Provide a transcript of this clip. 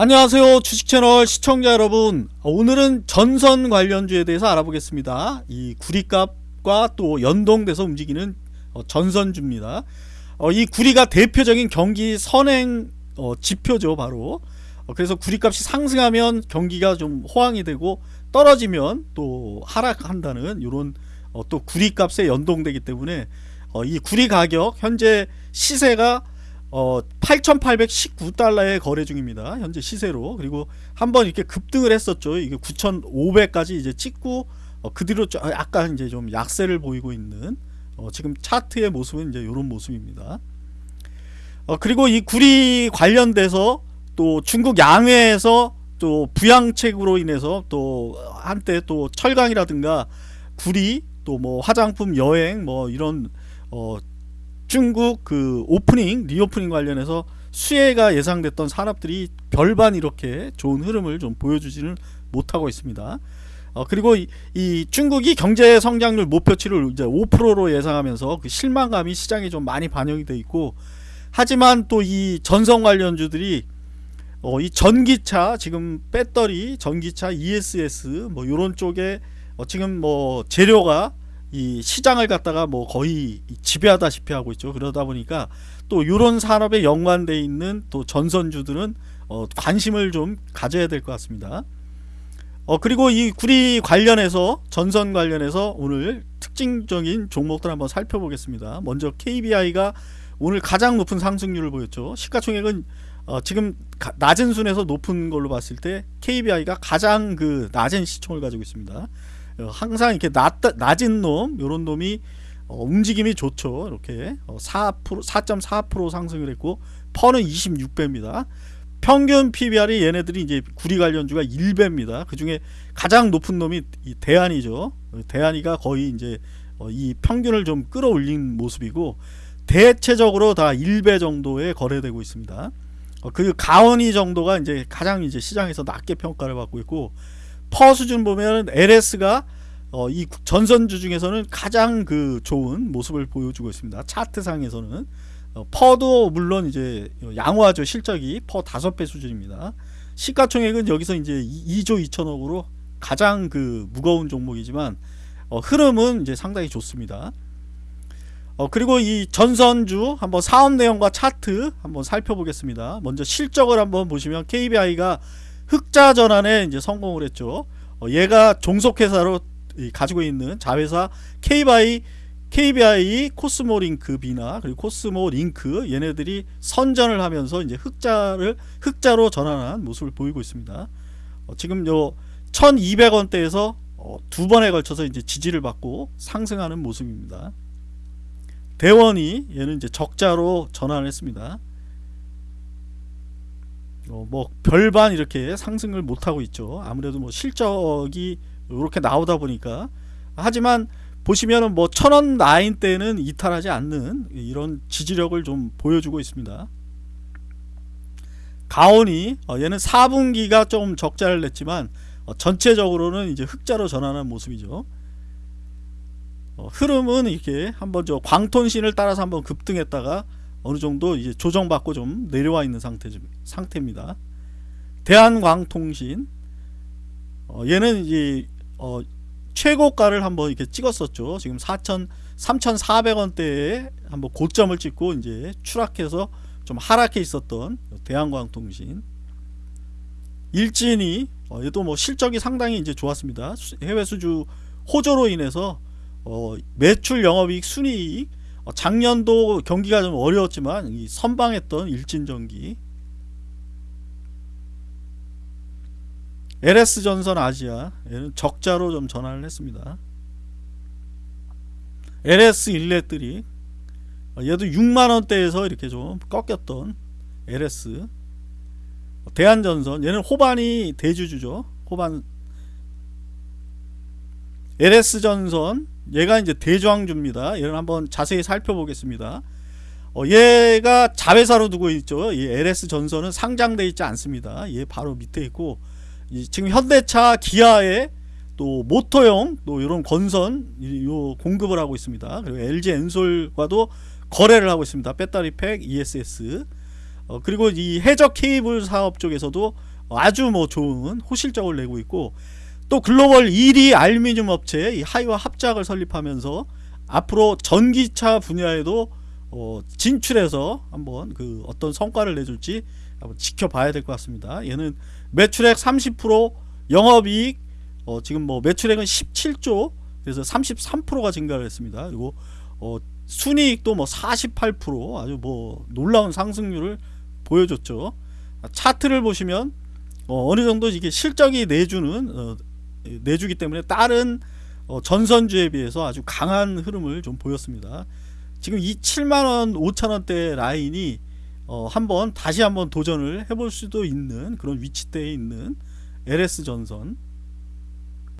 안녕하세요 주식채널 시청자 여러분. 오늘은 전선 관련주에 대해서 알아보겠습니다. 이 구리값과 또 연동돼서 움직이는 어, 전선주입니다. 어, 이 구리가 대표적인 경기 선행 어, 지표죠 바로. 그래서 구리값이 상승하면 경기가 좀 호황이 되고 떨어지면 또 하락한다는 이런 또 구리값에 연동되기 때문에 이 구리 가격 현재 시세가 어 8,819달러에 거래 중입니다. 현재 시세로. 그리고 한번 이렇게 급등을 했었죠. 이게 9,500까지 이제 찍고 어, 그 뒤로 약간 이제 좀 약세를 보이고 있는 어, 지금 차트의 모습은 이제 이런 모습입니다. 어, 그리고 이 구리 관련돼서 또 중국 양회에서 또 부양책으로 인해서 또 한때 또 철강이라든가 구리 또 뭐 화장품 여행 뭐 이런 어 중국 그 오프닝 reopening 관련해서 수혜가 예상됐던 산업들이 별반 이렇게 좋은 흐름을 좀 보여주지는 못하고 있습니다. 어, 그리고 이, 이, 중국이 경제 성장률 목표치를 이제 5%로 예상하면서 그 실망감이 시장에 좀 많이 반영이 돼 있고 하지만 또 이 전성 관련주들이 어, 이 전기차 지금 배터리 전기차 ESS 뭐 이런 쪽에 어, 지금 뭐 재료가 이 시장을 갖다가 뭐 거의 지배하다시피 하고 있죠. 그러다 보니까 또 이런 산업에 연관돼 있는 또 전선주들은 어 관심을 좀 가져야 될 것 같습니다. 어 그리고 이 구리 관련해서 전선 관련해서 오늘 특징적인 종목들 한번 살펴보겠습니다. 먼저 KBI가 오늘 가장 높은 상승률을 보였죠. 시가총액은 어 지금 낮은 순에서 높은 걸로 봤을 때 KBI가 가장 그 낮은 시총을 가지고 있습니다. 어, 항상 이렇게 낮, 낮은 놈 요런 놈이 어, 움직임이 좋죠. 이렇게 어, 4% 4.4% 상승을 했고 퍼는 26배입니다. 평균 PBR이 얘네들이 이제 구리 관련주가 1배입니다. 그 중에 가장 높은 놈이 대안이죠. 대안이가 거의 이제 어, 이 평균을 좀 끌어올린 모습이고 대체적으로 다 1배 정도에 거래되고 있습니다. 어, 그 가온이 정도가 이제 가장 이제 시장에서 낮게 평가를 받고 있고 퍼 수준 보면 LS가 어, 이 전선주 중에서는 가장 그 좋은 모습을 보여주고 있습니다. 차트상에서는 어, 퍼도 물론 이제 양호하죠. 실적이 퍼 5배 수준입니다. 시가총액은 여기서 이제 2조 2천억으로 가장 그 무거운 종목이지만 어, 흐름은 이제 상당히 좋습니다. 어, 그리고 이 전선주 한번 사업 내용과 차트 한번 살펴보겠습니다. 먼저 실적을 한번 보시면 KBI가 흑자 전환에 이제 성공을 했죠. 어, 얘가 종속회사로 가지고 있는 자회사 KBI, KBI 코스모링크 비나 그리고 코스모링크 얘네들이 선전을 하면서 이제 흑자를 흑자로 전환한 모습을 보이고 있습니다. 어, 지금 요 1200원대에서 어, 두 번에 걸쳐서 이제 지지를 받고 상승하는 모습입니다. 대원이 얘는 이제 적자로 전환했습니다. 어, 뭐 별반 이렇게 상승을 못하고 있죠. 아무래도 뭐 실적이 이렇게 나오다 보니까. 하지만 보시면은 뭐 천원 라인 때는 이탈하지 않는 이런 지지력을 좀 보여주고 있습니다. 가온이 어, 얘는 4분기가 좀 적자를 냈지만 어, 전체적으로는 이제 흑자로 전환한 모습이죠. 어, 흐름은 이렇게 한번 저 광톤신을 따라서 한번 급등했다가 어느 정도 이제 조정받고 좀 내려와 있는 상태, 상태입니다. 대한광통신 어, 얘는 이제 어, 최고가를 한번 이렇게 찍었었죠. 지금 4천 3,400원대에 한번 고점을 찍고 이제 추락해서 좀 하락해 있었던 대한광통신 일진이 어, 얘도 뭐 실적이 상당히 이제 좋았습니다. 해외 수주 호조로 인해서 어, 매출 영업이익 순이익 어, 작년도 경기가 좀 어려웠지만 이 선방했던 일진전기. LS전선 아시아 얘는 적자로 좀 전환을 했습니다. LS 일렛들이 어, 얘도 6만원대에서 이렇게 좀 꺾였던 LS 대한전선 얘는 호반이 대주주죠. 호반 LS전선 얘가 이제 대저항주입니다. 얘를 한번 자세히 살펴보겠습니다. 어, 얘가 자회사로 두고 있죠. 이 LS 전선은 상장돼 있지 않습니다. 얘 바로 밑에 있고 지금 현대차, 기아에 또 모터용 또 이런 건선 요 공급을 하고 있습니다. 그리고 LG 엔솔과도 거래를 하고 있습니다. 배터리 팩 ESS 어, 그리고 이 해적 케이블 사업 쪽에서도 아주 뭐 좋은 호실적을 내고 있고 또 글로벌 1위 알루미늄 업체 이 하이와 합작을 설립하면서 앞으로 전기차 분야에도 어, 진출해서 한번 그 어떤 성과를 내줄지 한번 지켜봐야 될 것 같습니다. 얘는 매출액 30% 영업이익 어, 지금 뭐 매출액은 17조 그래서 33%가 증가를 했습니다. 그리고 어, 순이익도 뭐 48% 아주 뭐 놀라운 상승률을 보여줬죠. 차트를 보시면 어, 느 정도 이게 실적이 내주는 어, 내주기 때문에 다른 어, 전선주에 비해서 아주 강한 흐름을 좀 보였습니다. 지금 이 7만원 5천원대 라인이 어, 한번 다시 한번 도전을 해볼 수도 있는 그런 위치대에 있는 LS 전선